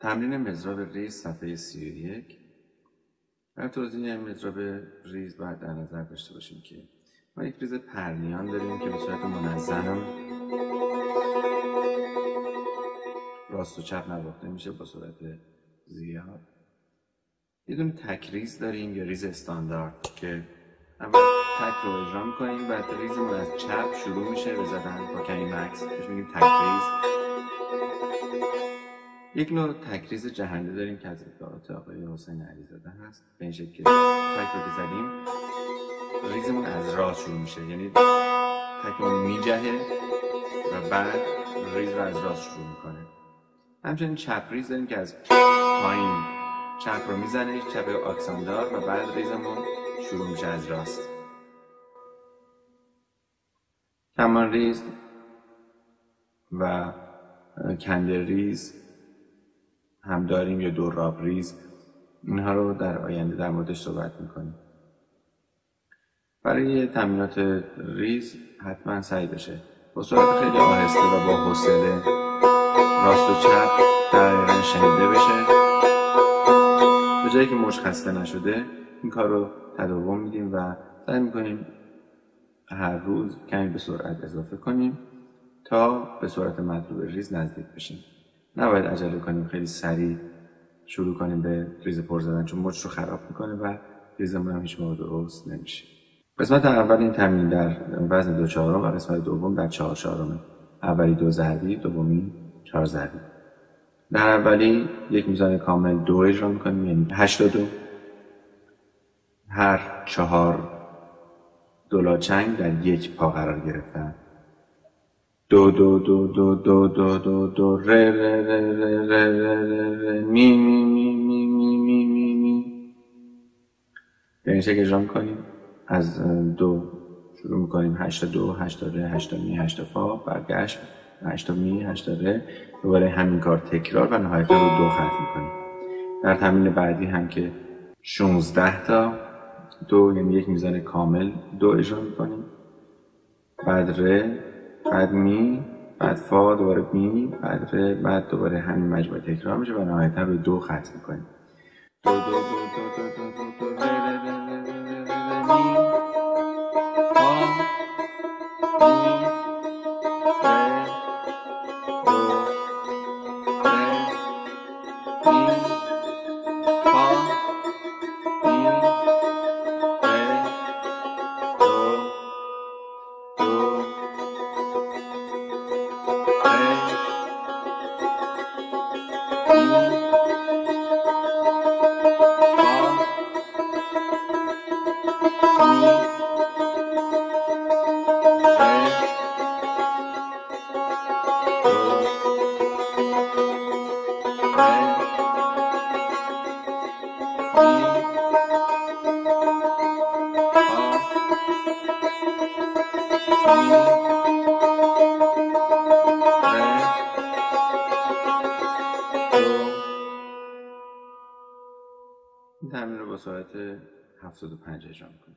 تمرین مضراب ریز صفحه 31 در توضیح مضراب ریز باید در نظر داشته باشیم که ما یک ریز پرنیان داریم که به صورت منظم راست و چپ نواخته میشه با سرعت زیاد. یه دونه تکریز داریم یا ریز استاندارد که اول تک رو اجرا می‌کنیم بعد ریزمون از چپ شروع میشه به زدن با کمی مکث بهش میگیم تکریز یک نوع تکریز جهنده داریم که از ابداعات آقای حسین علیزاده هست. به این شکل که تک رو که ریزمون از راست شروع میشه. یعنی تکمون می‌جهه و بعد ریز رو از راست شروع می‌کنه. همچنین چپ ریز داریم که از پایین چپ رو می‌زنه چپ آکسان‌دار و بعد ریزمون شروع میشه از راست. کمان ریز و کنده ریز هم داریم یا دراب ریز اینها رو در آینده در موردش صحبت می‌کنیم. برای تمرینات ریز حتما سعی بشه. با سرعت خیلی آهسته و با حوصله راست و چپ دقیقا شنیده بشه. به جایی که مچ خسته نشده این کار رو تداوم میدیم و سعی می‌کنیم هر روز کمی به سرعت اضافه کنیم تا به سرعت مطلوب ریز نزدیک بشیم. نباید عجله کنیم خیلی سریع شروع کنیم به ریز پر زدن چون مچ رو خراب می‌کنه و ریزمون هم هیچ موقع درست نمیشه. قسمت اول این تمرین در وزن دو چهارم و قسمت دوم در چهار چهارمه. اولی دو ضربی دومی چهار ضربی. در اولی یک میزان کامل دو اجرا می‌کنیم یعنی هشت دو. هر چهار دولاچنگ در یک پا قرار گرفتن. دو دو دو دو دو دو دو دو ره ره ره ره ره ره ره می می می می می می می می. به این شکل اجرا می‌کنیم؟ از دو شروع می‌کنیم. هشتا دو هشتا ره هشتا می هشتا فا برگشت. هشتا می هشتا ره دوباره همین کار تکرار و نهایتا رو دو ختم می‌کنیم. در تمرین بعدی هم که 16 تا دو یعنی یک میزان کامل دو اجرا می‌کنیم. بعد ره بعد می بعد فا دوباره می بعد ره بعد دوباره همین مجموعه تکرار میشه و نهایتا رو دو ختم می‌کنیم دو دو دو دو دو دو دو این تمرین رو با سرعت 75 اجرا می‌کنیم.